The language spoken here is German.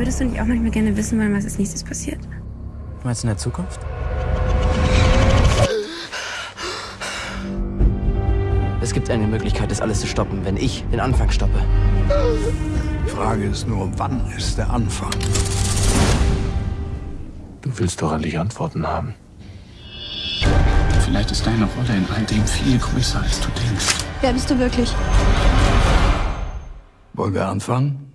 Würdest du nicht auch manchmal gerne wissen wollen, was als nächstes passiert? Meinst Du in der Zukunft? Es gibt eine Möglichkeit, das alles zu stoppen, wenn ich den Anfang stoppe. Die Frage ist nur, wann ist der Anfang? Du willst doch endlich Antworten haben. Vielleicht ist deine Rolle in all dem viel größer, als du denkst. Wer bist du wirklich? Wollen wir anfangen?